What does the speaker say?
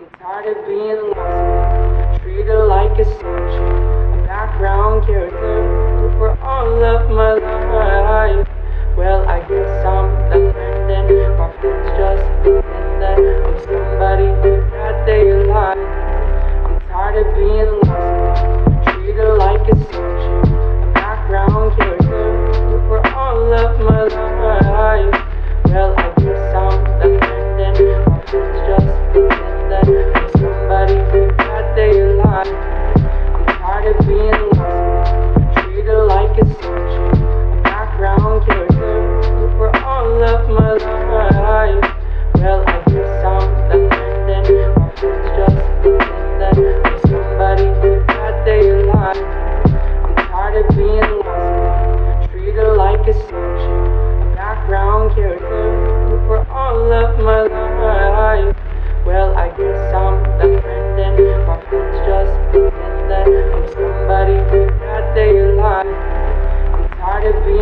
I'm tired of being lost, treated like a soldier, a background character for all of my life. Well, I guess I'm the friend and my friends just. somebody that they alive. I'm tired of being.